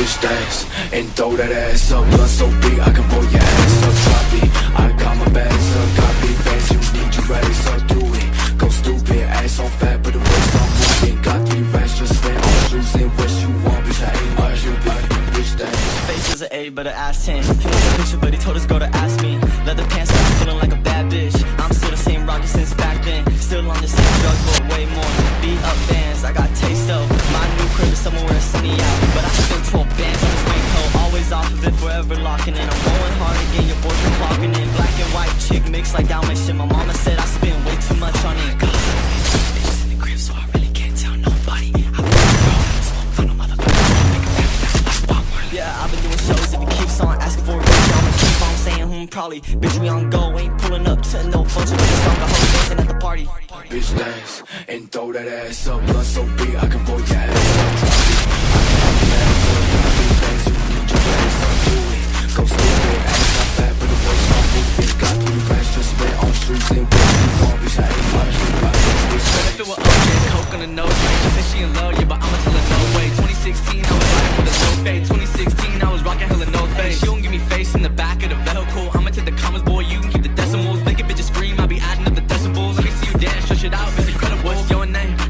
bitch dance and throw that ass up. Blood so big I can blow your ass up. It, I got my bags up. Big bands, you need you race up. Do it, go stupid, ass on fat, but the waist on moving. Got three racks, just spend shoes and what you want, bitch. I ain't much, you bitch, dance. Face is an A, but an ass 10. He wants a picture, but he told his girl to ask me. Leather pants, I'm feeling like a bad bitch. I'm still the same rocket since back then. Still on the same drugs, but way more. Beat up bands, I got somewhere where it's sunny out. But I spent 12 bands on this raincoat. Always off of it, forever locking in. I'm going hard again, your boyfriend clocking in. Black and white chick mix like Dalmatian. My mama said I spend way too much on it. Bitches in the crib, so I really can't tell nobody. On a motherfucker. Yeah, I've been doing shows. If he keeps on asking for a I'ma keep on saying, probably. Bitch, we on go, ain't pulling up to no function. Song, the whole dancing at the party. Bitch dance and throw that ass up. Blood so big I can right? She said she in love, yeah, but I'ma tell her no way. 2016, I was riding with a low fade. 2016, I was rocking hella no face. She don't give me face in the back,